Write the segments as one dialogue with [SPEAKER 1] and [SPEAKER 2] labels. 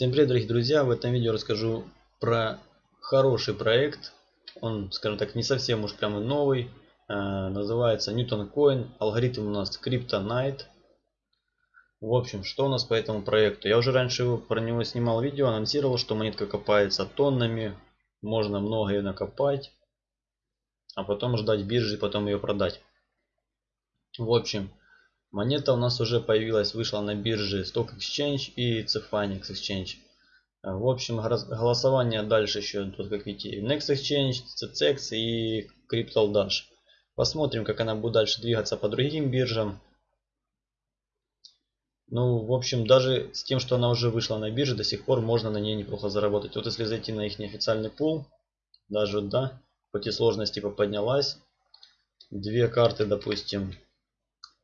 [SPEAKER 1] Всем привет, дорогие друзья! В этом видео расскажу про хороший проект. Он, скажем так, не совсем уж прямо новый. А, называется Newton Coin. Алгоритм у нас Kryptonite. В общем, что у нас по этому проекту? Я уже раньше про него снимал видео, анонсировал, что монетка копается тоннами. Можно много ее накопать. А потом ждать биржи потом ее продать. В общем, Монета у нас уже появилась, вышла на бирже Stock Exchange и Cefanix Exchange. А, в общем, голосование дальше еще, тут как видите, Next Exchange, CCX и Crypto Dash. Посмотрим, как она будет дальше двигаться по другим биржам. Ну, в общем, даже с тем, что она уже вышла на бирже, до сих пор можно на ней неплохо заработать. Вот если зайти на их неофициальный пул, даже, да, хоть и сложность поднялась, две карты, допустим,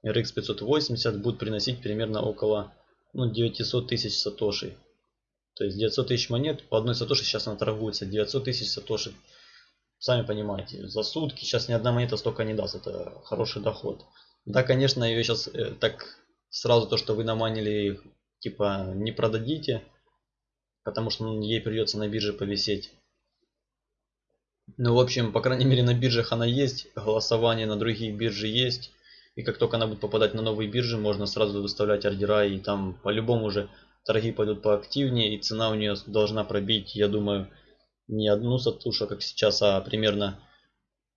[SPEAKER 1] RX 580 будет приносить примерно около ну, 900 тысяч сатошей. То есть 900 тысяч монет по одной сатоши сейчас она торгуется. 900 тысяч сатоши. Сами понимаете, за сутки сейчас ни одна монета столько не даст. Это хороший доход. Да, конечно, ее сейчас э, так сразу то, что вы наманили, типа не продадите. Потому что ну, ей придется на бирже повисеть. Ну, в общем, по крайней мере на биржах она есть. Голосование на другие биржи есть. И как только она будет попадать на новые биржи, можно сразу выставлять ордера. И там по-любому уже торги пойдут поактивнее. И цена у нее должна пробить, я думаю, не одну сатошу, как сейчас, а примерно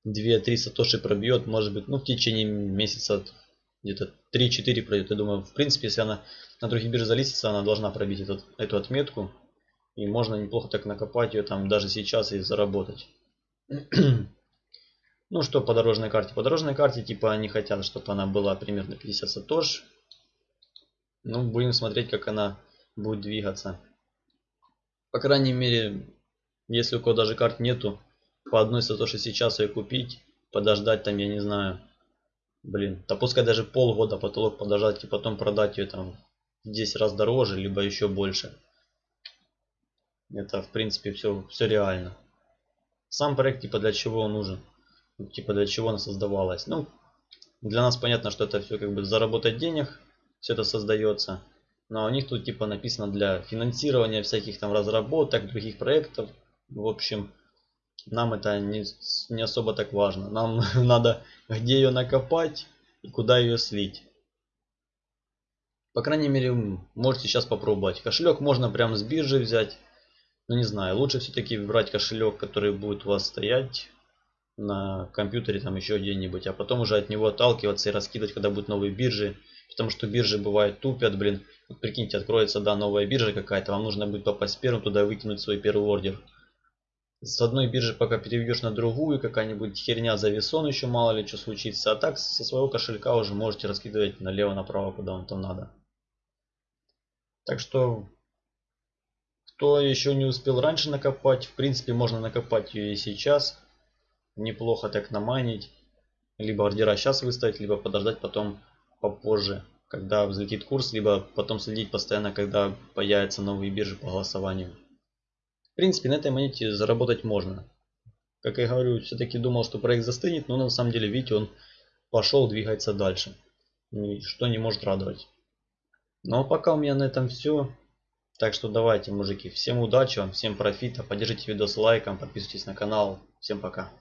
[SPEAKER 1] 2-3 сатоши пробьет. Может быть, ну в течение месяца где-то 3-4 пройдет. Я думаю, в принципе, если она на других биржах залистится, она должна пробить этот, эту отметку. И можно неплохо так накопать ее там даже сейчас и заработать. Ну что по дорожной карте? По дорожной карте типа они хотят, чтобы она была примерно 50 сатош. Ну будем смотреть, как она будет двигаться. По крайней мере, если у кого даже карт нету, по одной сатоши сейчас ее купить, подождать там, я не знаю. Блин, да пускай даже полгода потолок подождать и потом продать ее там 10 раз дороже, либо еще больше. Это в принципе все, все реально. Сам проект типа для чего он нужен? Типа для чего она создавалась. Ну, для нас понятно, что это все как бы заработать денег, все это создается. Но у них тут типа написано для финансирования всяких там разработок, других проектов. В общем, нам это не, не особо так важно. Нам надо где ее накопать и куда ее слить. По крайней мере, можете сейчас попробовать. Кошелек можно прямо с биржи взять. Но не знаю, лучше все-таки брать кошелек, который будет у вас стоять на компьютере там еще где-нибудь, а потом уже от него отталкиваться и раскидывать, когда будут новые биржи. Потому что биржи бывают тупят, блин. Вот прикиньте, откроется, да, новая биржа какая-то, вам нужно будет попасть первым туда выкинуть свой первый ордер. С одной биржи пока переведешь на другую, какая-нибудь херня завесон еще мало ли что случится. А так со своего кошелька уже можете раскидывать налево-направо, куда вам там надо. Так что, кто еще не успел раньше накопать, в принципе можно накопать ее и сейчас неплохо так наманить. Либо ордера сейчас выставить, либо подождать потом попозже, когда взлетит курс, либо потом следить постоянно, когда появятся новые биржи по голосованию. В принципе, на этой монете заработать можно. Как я говорю, все-таки думал, что проект застынет, но на самом деле, видите, он пошел, двигается дальше. И что не может радовать. Ну а пока у меня на этом все. Так что давайте, мужики, всем удачи вам, всем профита, поддержите видос лайком, подписывайтесь на канал. Всем пока.